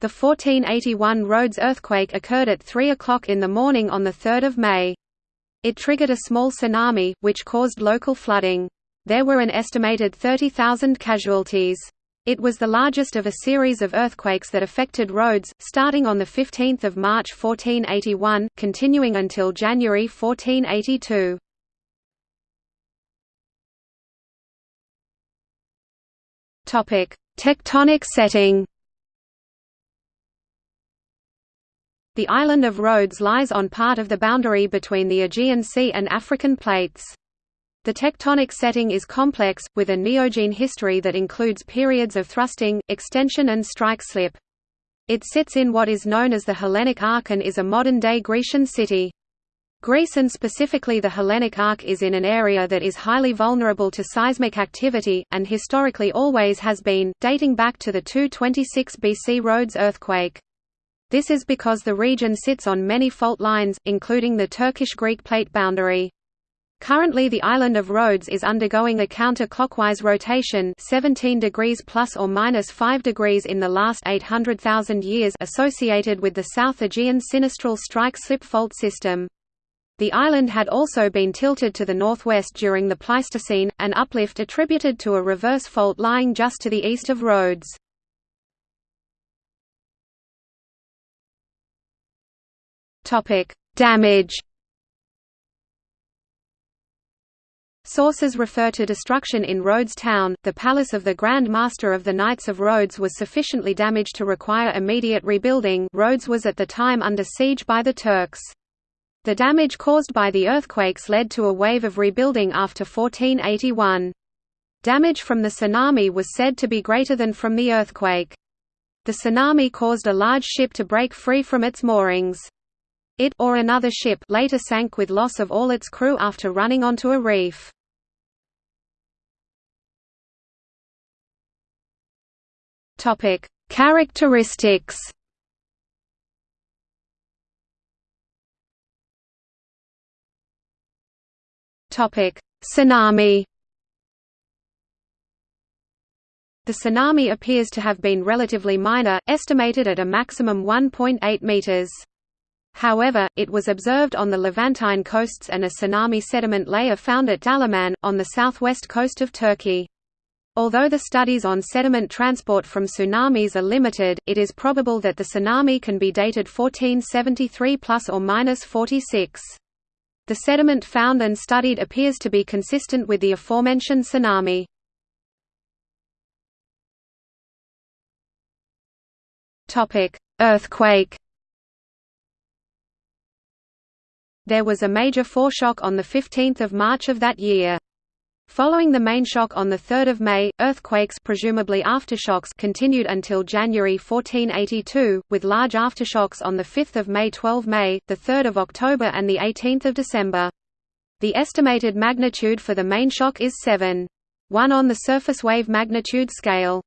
The 1481 Rhodes earthquake occurred at 3 o'clock in the morning on 3 May. It triggered a small tsunami, which caused local flooding. There were an estimated 30,000 casualties. It was the largest of a series of earthquakes that affected Rhodes, starting on 15 March 1481, continuing until January 1482. Tectonic setting The island of Rhodes lies on part of the boundary between the Aegean Sea and African plates. The tectonic setting is complex, with a neogene history that includes periods of thrusting, extension and strike-slip. It sits in what is known as the Hellenic Arc and is a modern-day Grecian city. Greece and specifically the Hellenic Arc is in an area that is highly vulnerable to seismic activity, and historically always has been, dating back to the 226 BC Rhodes earthquake. This is because the region sits on many fault lines, including the Turkish-Greek plate boundary. Currently the island of Rhodes is undergoing a counter-clockwise rotation 17 degrees plus or minus 5 degrees in the last 800,000 years associated with the South Aegean sinistral strike-slip fault system. The island had also been tilted to the northwest during the Pleistocene, an uplift attributed to a reverse fault lying just to the east of Rhodes. Topic: Damage. Sources refer to destruction in Rhodes town. The palace of the Grand Master of the Knights of Rhodes was sufficiently damaged to require immediate rebuilding. Rhodes was at the time under siege by the Turks. The damage caused by the earthquakes led to a wave of rebuilding after 1481. Damage from the tsunami was said to be greater than from the earthquake. The tsunami caused a large ship to break free from its moorings. It or another ship later sank with loss of all its crew after running onto a reef. Topic: Characteristics. Topic: Tsunami. The tsunami appears to have been relatively minor, estimated at a maximum 1.8 meters. However, it was observed on the Levantine coasts and a tsunami sediment layer found at Dalaman, on the southwest coast of Turkey. Although the studies on sediment transport from tsunamis are limited, it is probable that the tsunami can be dated 1473 plus or minus 46. The sediment found and studied appears to be consistent with the aforementioned tsunami. Topic: Earthquake There was a major foreshock on 15 March of that year. Following the main shock on 3 May, earthquakes presumably aftershocks continued until January 1482, with large aftershocks on 5 May 12 May, 3 October and 18 December. The estimated magnitude for the main shock is 7. 1 on the surface wave magnitude scale.